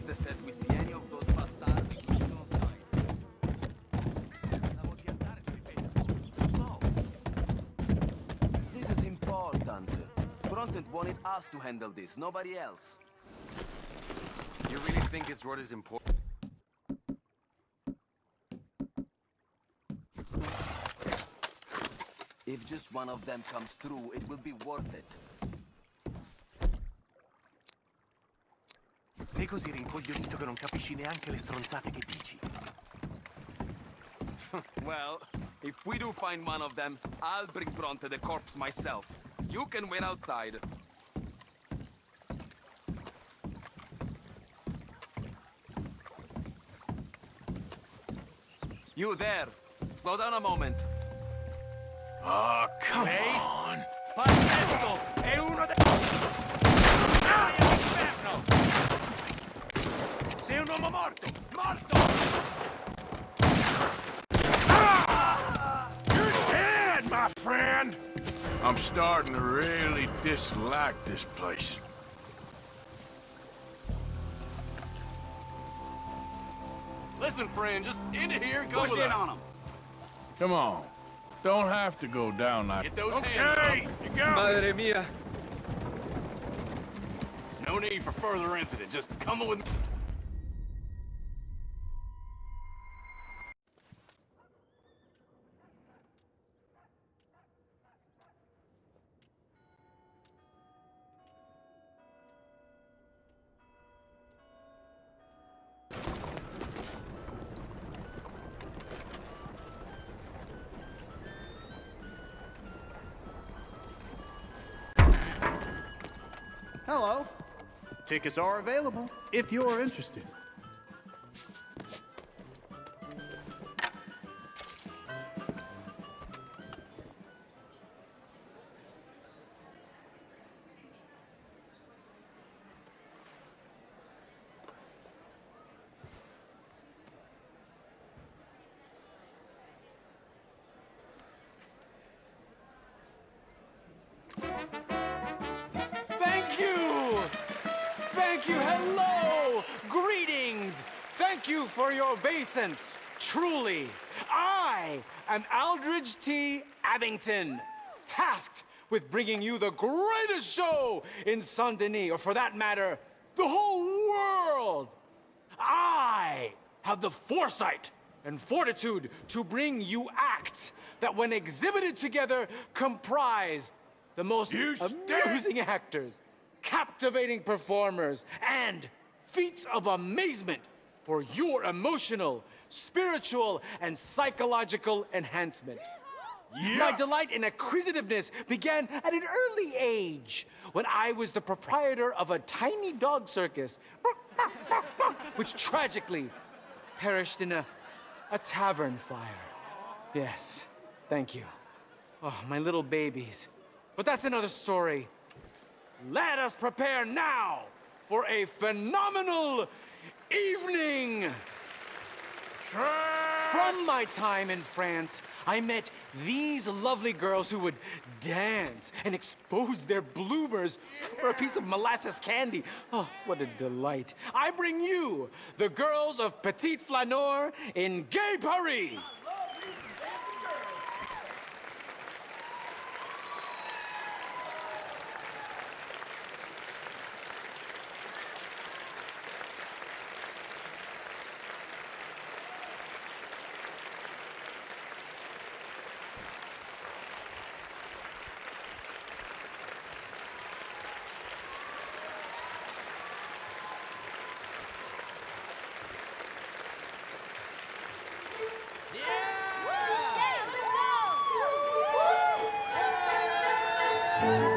Bronte said we see any of those bastardi, we should on side. Stavo di andare, ripeto. No. This is important. Bronte wanted us to handle this, nobody else. You really think it's what is important? If just one of them comes through, it will be worth it. Sei così rincoglionito che non capisci neanche le stronzate che dici. well, if we do find one of them, I'll bring Bronte the corpse myself. You can wait outside. You there! Slow down a moment. Oh, come I'm starting to really dislike this place. Listen, friend, just into here, go Push with in us. on him. Come on. Don't have to go down like Get those okay, hands up. you got me. Madre mia. No need for further incident. Just come with me. Hello. Tickets are available if you're interested. Thank you, hello! Greetings! Thank you for your obeisance. Truly, I am Aldridge T. Abington, tasked with bringing you the greatest show in Saint Denis, or for that matter, the whole world. I have the foresight and fortitude to bring you acts that, when exhibited together, comprise the most You amusing actors, captivating performers, and feats of amazement for your emotional, spiritual, and psychological enhancement. My delight in acquisitiveness began at an early age when I was the proprietor of a tiny dog circus, which tragically perished in a, a tavern fire. Yes, thank you. Oh, my little babies. But that's another story. Let us prepare now for a phenomenal evening. From my time in France, I met these lovely girls who would dance and expose their bloomers for a piece of molasses candy. Oh, what a delight. I bring you the girls of Petit Flaneur in Gay Paris. Bye.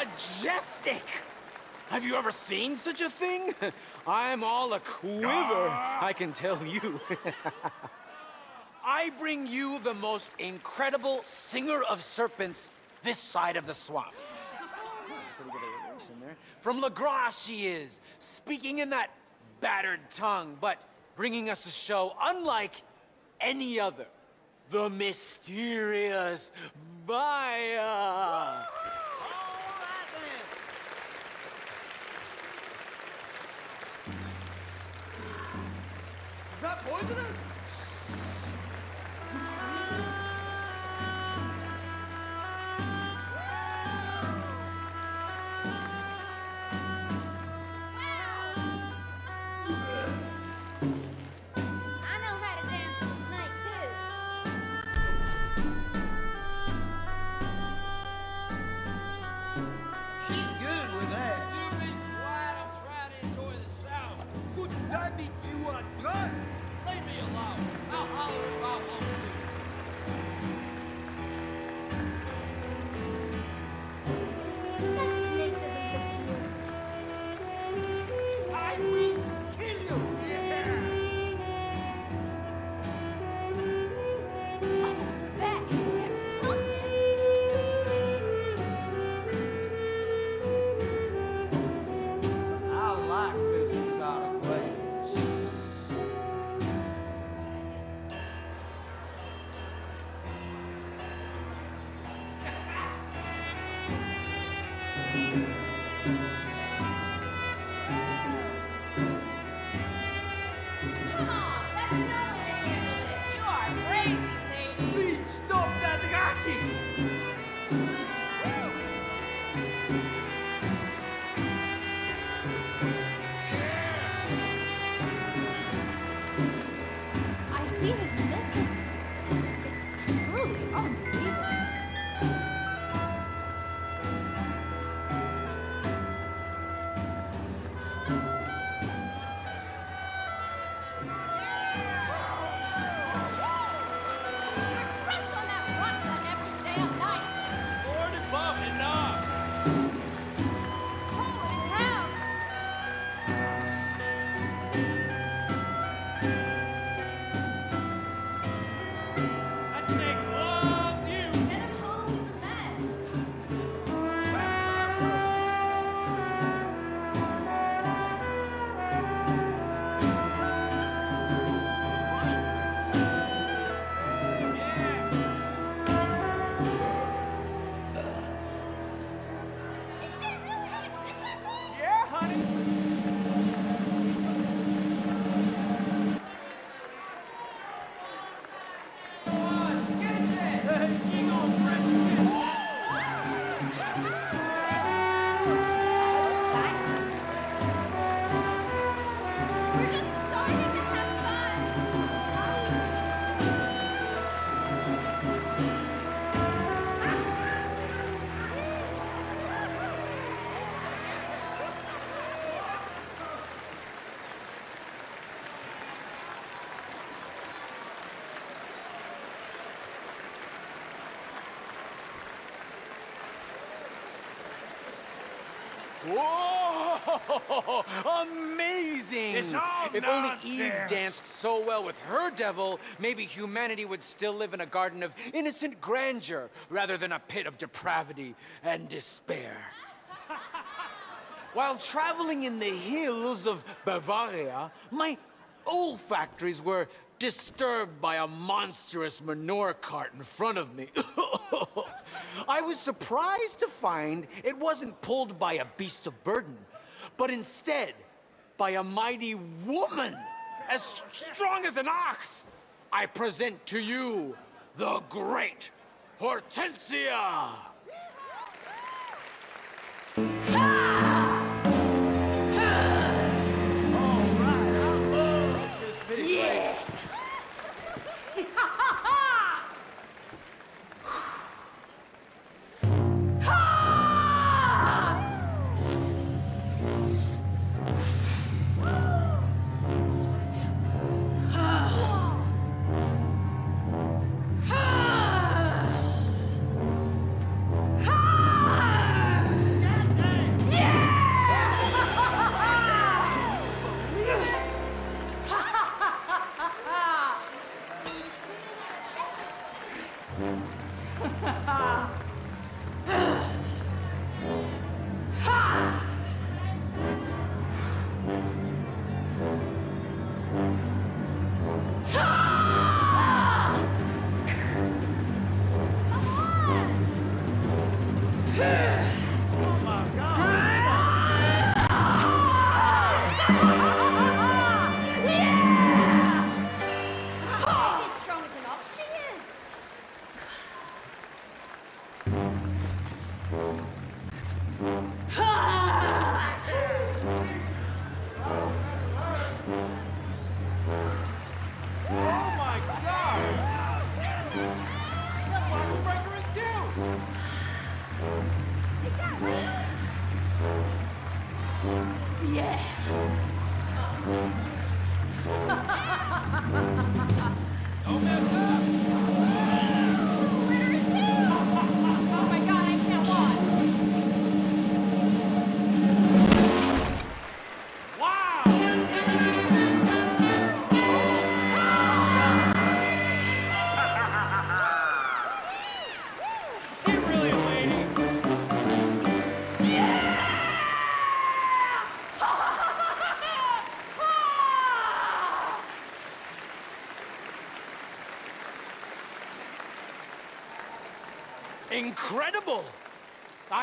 Majestic! Have you ever seen such a thing? I'm all a quiver, ah. I can tell you. I bring you the most incredible singer of serpents this side of the swamp. Pretty good alliteration there. From Lagras she is, speaking in that battered tongue, but bringing us a show unlike any other. The mysterious Maya. Is that poisonous? You are drunk. Leave me alone. I'll holler Whoa! Amazing! It's all if only Eve danced so well with her devil, maybe humanity would still live in a garden of innocent grandeur rather than a pit of depravity and despair. While traveling in the hills of Bavaria, my olfactories were disturbed by a monstrous manure cart in front of me. I was surprised to find it wasn't pulled by a beast of burden, but instead by a mighty woman as strong as an ox. I present to you the great Hortensia. As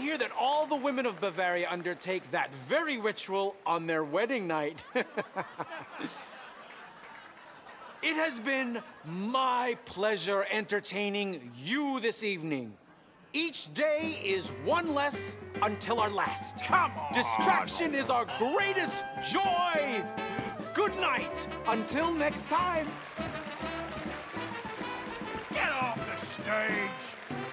hear that all the women of Bavaria undertake that very ritual on their wedding night. it has been my pleasure entertaining you this evening. Each day is one less until our last. Come on! Distraction is our greatest joy! Good night! Until next time! Get off the stage!